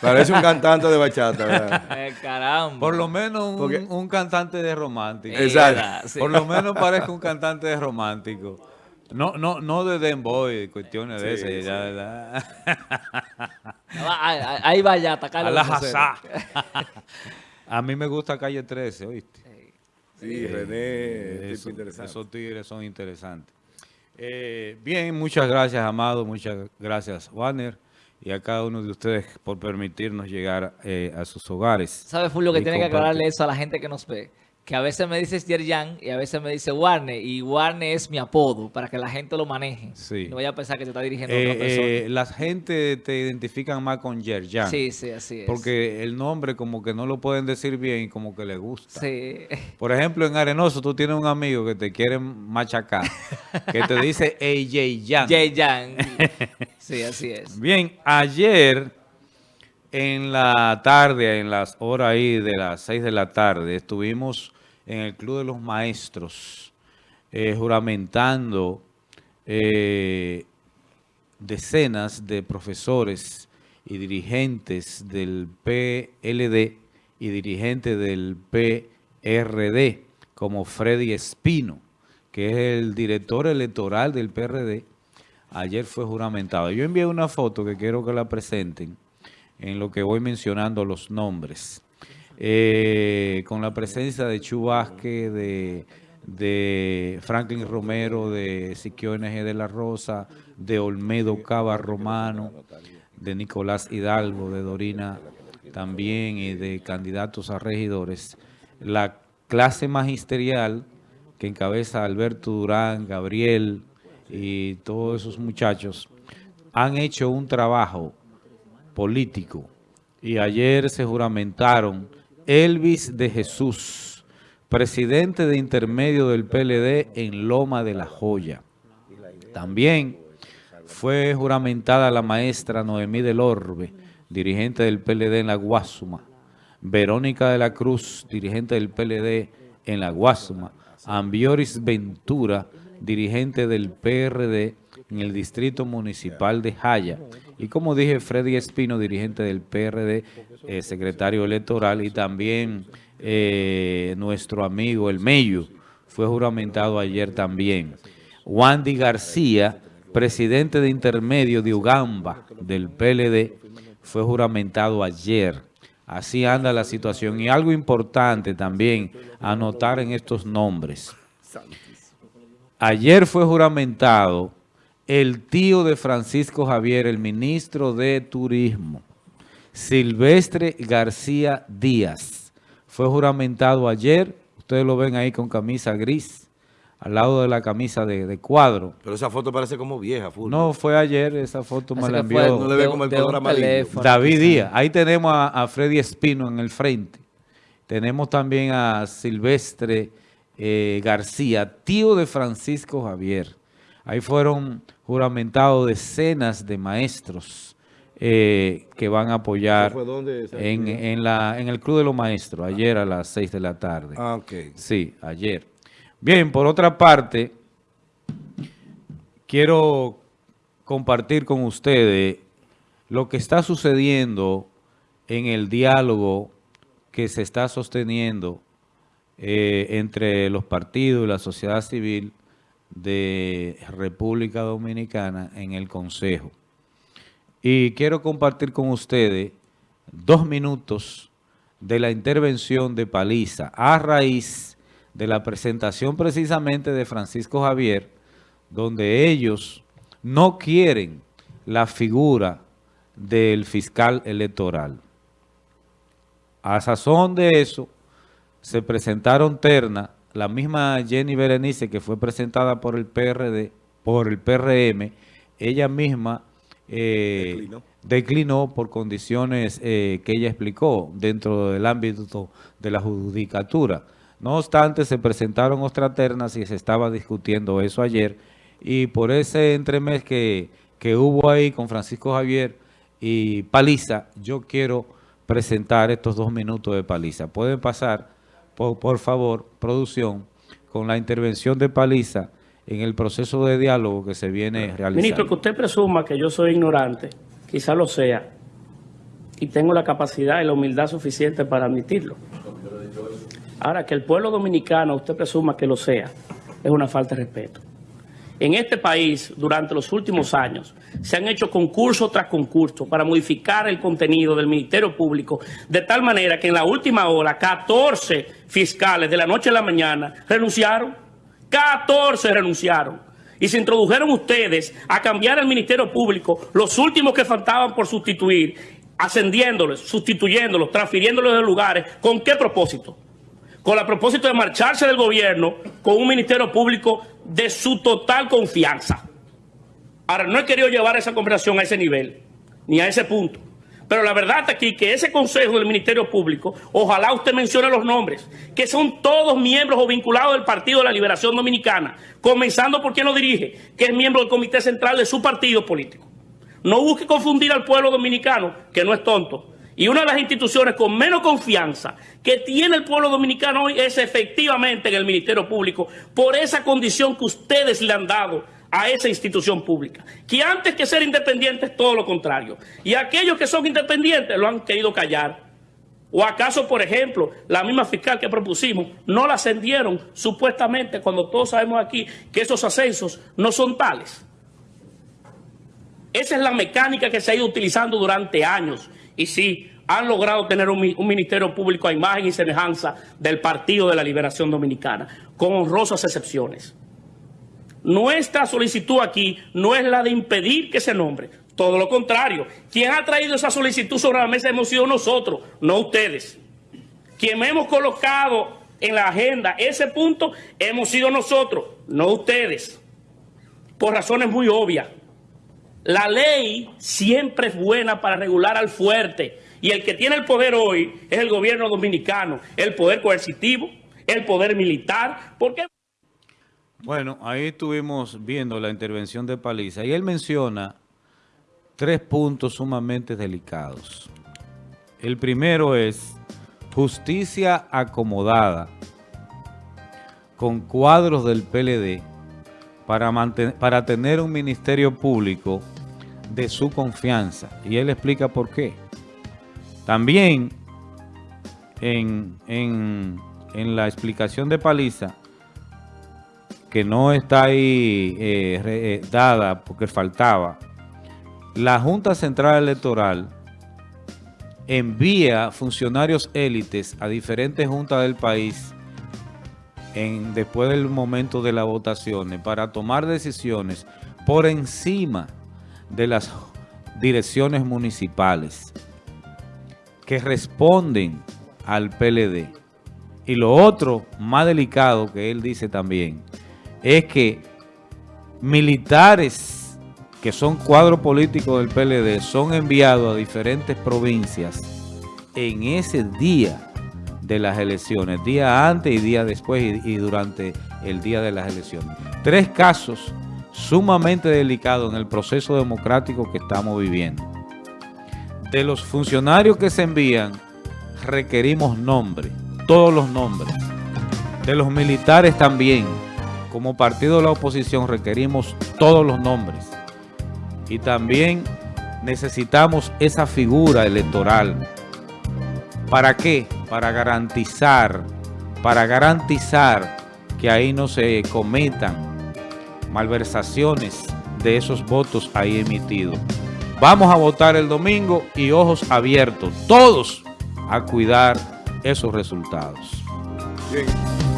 Parece un cantante de bachata, ¿verdad? Eh, caramba. Por lo menos un, Porque- un cantante de romántico. Exacto. Sí. Por lo menos parece un cantante de romántico. No, no, no de demboy, cuestiones de sí. ya, ¿verdad? Ahí, ahí- ahí va ya, atacar A la jazá. A mí me gusta Calle 13, ¿oíste? Sí, René, tipo Eso- interesante. esos tigres son interesantes. Eh, bien, muchas gracias, Amado. Muchas gracias, Warner. Y a cada uno de ustedes por permitirnos llegar eh, a sus hogares. ¿Sabe, Fulvio, que tiene que aclararle eso a la gente que nos ve? Que a veces me dices Yerjan y a veces me dice Warner. Y Warner es mi apodo para que la gente lo maneje. Sí. No vaya a pensar que se está dirigiendo a Eh, otra persona. eh, la gente te identifican más con Yerjan. sí, sí, así es. Porque el nombre como que no lo pueden decir bien y como que le gusta. Sí. Por ejemplo, en Arenoso tú tienes un amigo que te quiere machacar, que te dice AJ Jan. Yerjan. Sí, así es. Bien, ayer en la tarde, en las horas ahí de las 6 de la tarde, estuvimos en el Club de los Maestros eh, juramentando eh, decenas de profesores y dirigentes del PLD y dirigentes del PRD, como Freddy Espino, que es el director electoral del PRD, ayer fue juramentado. Yo envié una foto que quiero que la presenten en lo que voy mencionando los nombres. Eh, con la presencia de Chu Vázquez, de, de Franklin Romero, de Siquio NG de la Rosa, de Olmedo Cava Romano, de Nicolás Hidalgo, de Dorina también y de candidatos a regidores. La clase magisterial que encabeza Alberto Durán, Gabriel y todos esos muchachos han hecho un trabajo político y ayer se juramentaron Elvis de Jesús, presidente de intermedio del PLD en Loma de la Joya. También fue juramentada la maestra Noemí del Orbe, dirigente del PLD en la Guasuma. Verónica de la Cruz, dirigente del PLD en la Guasuma. Ambioris Ventura, dirigente del PRD en el Distrito Municipal de Jaya. Y como dije, Freddy Espino, dirigente del PRD, eh, secretario electoral, y también eh, nuestro amigo El Mello, fue juramentado ayer también. Wandy García, presidente de intermedio de Ugamba del PLD, fue juramentado ayer. Así anda la situación. Y algo importante también anotar en estos nombres. Ayer fue juramentado el tío de Francisco Javier, el ministro de Turismo, Silvestre García Díaz. Fue juramentado ayer, ustedes lo ven ahí con camisa gris, al lado de la camisa de, de cuadro. Pero esa foto parece como vieja, full. No, fue ayer, esa foto me Así la que fue envió No le ve de- como el color un amarillo. David. Díaz. Ahí tenemos a, a Freddy Espino en el frente. Tenemos también a Silvestre eh, García, tío de Francisco Javier. Ahí fueron juramentados decenas de maestros eh, que van a apoyar en el Club de los Maestros, ayer a las 6 de la tarde. Ah, ok. Sí, ayer. Bien, por otra parte, quiero compartir con ustedes lo que está sucediendo en el diálogo que se está sosteniendo eh, entre los partidos y la sociedad civil de República Dominicana en el Consejo. Y quiero compartir con ustedes dos minutos de la intervención de Paliza a raíz de la presentación precisamente de Francisco Javier, donde ellos no quieren la figura del fiscal electoral. A sazón de eso, se presentaron terna, la misma Jenny Berenice que fue presentada por el PRD, por el PRM, ella misma eh, Declinó. declinó por condiciones eh, que ella explicó dentro del ámbito de la judicatura. No obstante, se presentaron otras ternas y se estaba discutiendo eso ayer. Y por ese entremés que, que hubo ahí con Francisco Javier y Paliza, yo quiero presentar estos dos minutos de Paliza. Pueden pasar, por, por favor, producción, con la intervención de Paliza en el proceso de diálogo que se viene realizando. Ministro, que usted presuma que yo soy ignorante, quizá lo sea, y tengo la capacidad y la humildad suficiente para admitirlo. Ahora, que el pueblo dominicano, usted presuma que lo sea, es una falta de respeto. En este país, durante los últimos años, se han hecho concurso tras concurso para modificar el contenido del Ministerio Público de tal manera que en la última hora 14 fiscales de la noche a la mañana renunciaron. 14 renunciaron. Y se introdujeron ustedes a cambiar el Ministerio Público, los últimos que faltaban por sustituir, ascendiéndoles, sustituyéndolos, transfiriéndolos de lugares. ¿Con qué propósito? Con el propósito de marcharse del gobierno con un Ministerio Público de su total confianza. Ahora, no he querido llevar esa conversación a ese nivel, ni a ese punto. Pero la verdad aquí que ese consejo del Ministerio Público, ojalá usted mencione los nombres, que son todos miembros o vinculados del Partido de la Liberación Dominicana, comenzando por quien lo dirige, que es miembro del Comité Central de su partido político. No busque confundir al pueblo dominicano, que no es tonto. Y una de las instituciones con menos confianza que tiene el pueblo dominicano hoy es efectivamente en el Ministerio Público, por esa condición que ustedes le han dado a esa institución pública, que antes que ser independientes, todo lo contrario. Y aquellos que son independientes lo han querido callar. ¿O acaso, por ejemplo, la misma fiscal que propusimos no la ascendieron supuestamente cuando todos sabemos aquí que esos ascensos no son tales? Esa es la mecánica que se ha ido utilizando durante años. Y sí, han logrado tener un, ministerio público a imagen y semejanza del Partido de la Liberación Dominicana, con honrosas excepciones. Nuestra solicitud aquí no es la de impedir que se nombre, todo lo contrario. Quien ha traído esa solicitud sobre la mesa hemos sido nosotros, no ustedes. Quien hemos colocado en la agenda ese punto hemos sido nosotros, no ustedes. Por razones muy obvias. La ley siempre es buena para regular al fuerte. Y el que tiene el poder hoy es el gobierno dominicano, el poder coercitivo, el poder militar. ¿Por qué? Bueno, ahí estuvimos viendo la intervención de Paliza y él menciona tres puntos sumamente delicados. El primero es justicia acomodada con cuadros del PLD para, para tener un ministerio público de su confianza. Y él explica por qué. También en, en, en la explicación de Paliza, que no está ahí eh, eh, dada porque faltaba, la Junta Central Electoral envía funcionarios élites a diferentes juntas del país en, después del momento de las votaciones para tomar decisiones por encima de las direcciones municipales que responden al PLD. Y lo otro más delicado que él dice también es que militares que son cuadro político del PLD son enviados a diferentes provincias en ese día de las elecciones, día antes y día después y, durante el día de las elecciones. Tres casos sumamente delicados en el proceso democrático que estamos viviendo. De los funcionarios que se envían, requerimos nombres, todos los nombres. De los militares también como partido de la oposición requerimos todos los nombres y también necesitamos esa figura electoral. ¿Para qué? Para garantizar, para garantizar que ahí no se cometan malversaciones de esos votos ahí emitidos. Vamos a votar el domingo y ojos abiertos, todos a cuidar esos resultados. Bien.